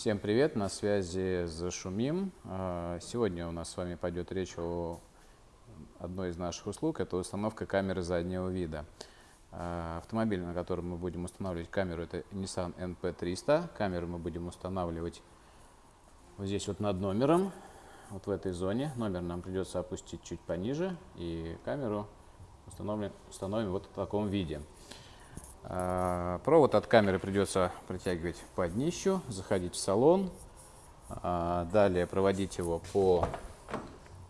Всем привет, на связи Зашумим. А, Сегодня у нас с вами пойдет речь о одной из наших услуг, это установка камеры заднего вида. А, Автомобиль, на котором мы будем устанавливать камеру, это Nissan NP300. Камеру мы будем устанавливать вот здесь вот над номером, вот в этой зоне. Номер нам придется опустить чуть пониже, и камеру установим, установим вот в таком виде. А, Провод от камеры придется протягивать под днищу, заходить в салон, а, далее проводить его по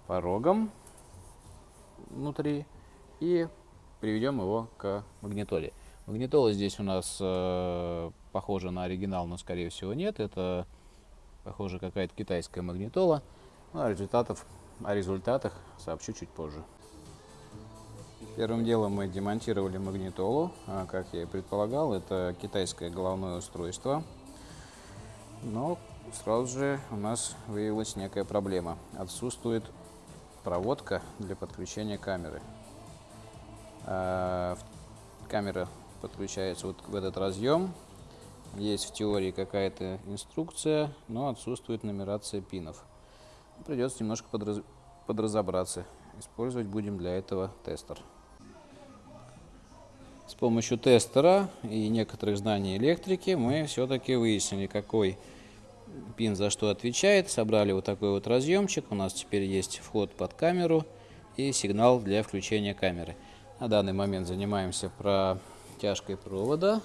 порогам внутри и приведем его к магнитоле. Магнитола здесь у нас э, похожа на оригинал, но скорее всего нет. Это похоже какая-то китайская магнитола. Ну, о, результатов, о результатах сообщу чуть позже. Первым делом мы демонтировали магнитолу. А, Как я и предполагал, это китайское головное устройство. Но сразу же у нас выявилась некая проблема. Отсутствует проводка для подключения камеры. А, Камера подключается вот в этот разъем. Есть в теории какая-то инструкция, но отсутствует нумерация пинов. Придется немножко подраз- подразобраться. Использовать будем для этого тестер. Помощью тестера и некоторых знаний электрики мы все-таки выяснили, какой пин за что отвечает. Собрали вот такой вот разъемчик. У нас теперь есть вход под камеру и сигнал для включения камеры. На данный момент занимаемся протяжкой провода.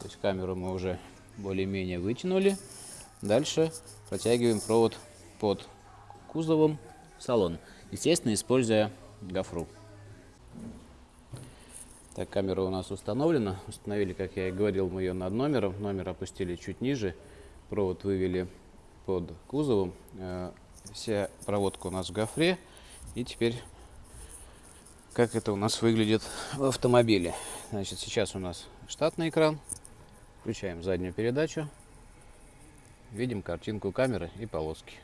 То есть камеру мы уже более-менее вытянули. Дальше протягиваем провод под кузовом в салон. Естественно, используя гофру. Так, камера у нас установлена. Установили, как я и говорил, мы ее над номером. Номер опустили чуть ниже. Провод вывели под кузовом. Э, Вся проводка у нас в гофре. И теперь, как это у нас выглядит в автомобиле. Значит, сейчас у нас штатный экран. Включаем заднюю передачу. Видим картинку камеры и полоски.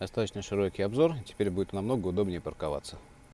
Достаточно широкий обзор. Теперь будет намного удобнее парковаться.